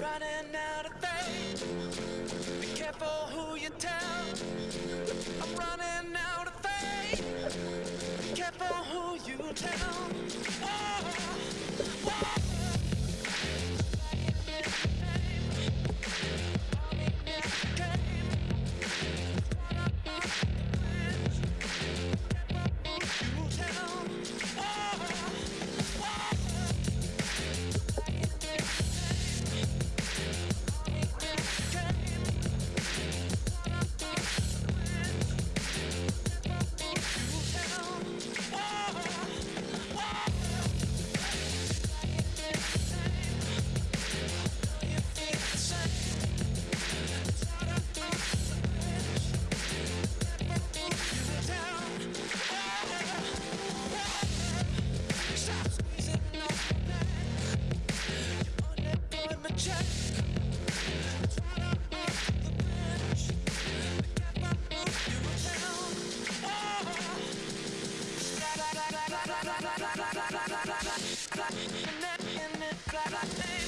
Running out of faith. Be careful who you tell. I'm running out of faith. Be careful who you tell. Oh, that I think.